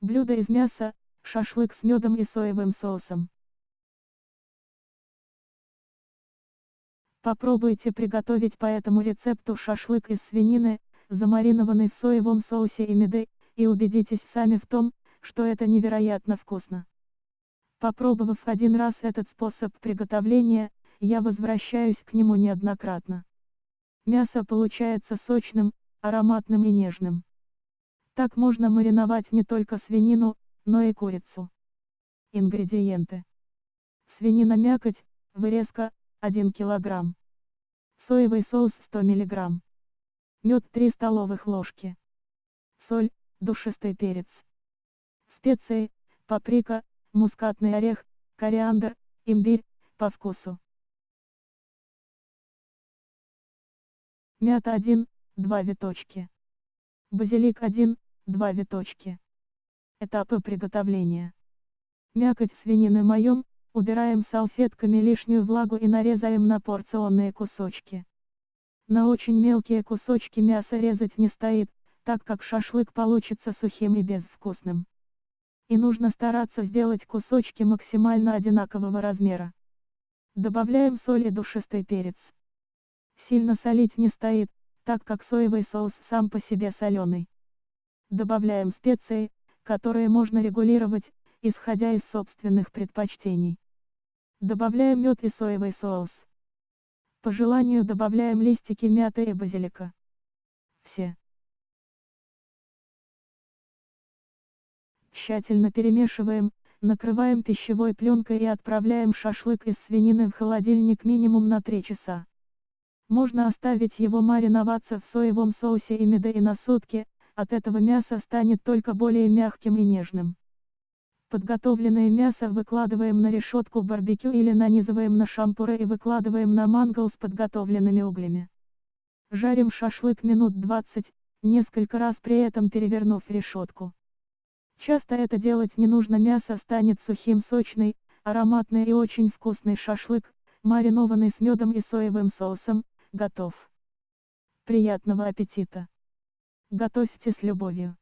Блюдо из мяса, шашлык с медом и соевым соусом. Попробуйте приготовить по этому рецепту шашлык из свинины, замаринованный в соевом соусе и меде, и убедитесь сами в том, что это невероятно вкусно. Попробовав один раз этот способ приготовления, я возвращаюсь к нему неоднократно. Мясо получается сочным, ароматным и нежным. Так можно мариновать не только свинину, но и курицу. Ингредиенты. Свинина мякоть, вырезка, 1 кг. Соевый соус 100 мг. Мед 3 столовых ложки. Соль, душистый перец. Специи, паприка, мускатный орех, кориандр, имбирь, по вкусу. Мята 1, 2 виточки. Базилик 1, 2 виточки. Этапы приготовления. Мякоть свинины моем, убираем салфетками лишнюю влагу и нарезаем на порционные кусочки. На очень мелкие кусочки мяса резать не стоит, так как шашлык получится сухим и безвкусным. И нужно стараться сделать кусочки максимально одинакового размера. Добавляем соль и душистый перец. Сильно солить не стоит, так как соевый соус сам по себе соленый. Добавляем специи, которые можно регулировать, исходя из собственных предпочтений. Добавляем мед и соевый соус. По желанию добавляем листики мяты и базилика. Все. Тщательно перемешиваем, накрываем пищевой пленкой и отправляем шашлык из свинины в холодильник минимум на 3 часа. Можно оставить его мариноваться в соевом соусе и меде и на сутки, от этого мясо станет только более мягким и нежным. Подготовленное мясо выкладываем на решетку барбекю или нанизываем на шампуры и выкладываем на мангал с подготовленными углями. Жарим шашлык минут 20, несколько раз при этом перевернув решетку. Часто это делать не нужно мясо станет сухим сочный, ароматный и очень вкусный шашлык, маринованный с медом и соевым соусом, готов. Приятного аппетита! Готовьте с любовью.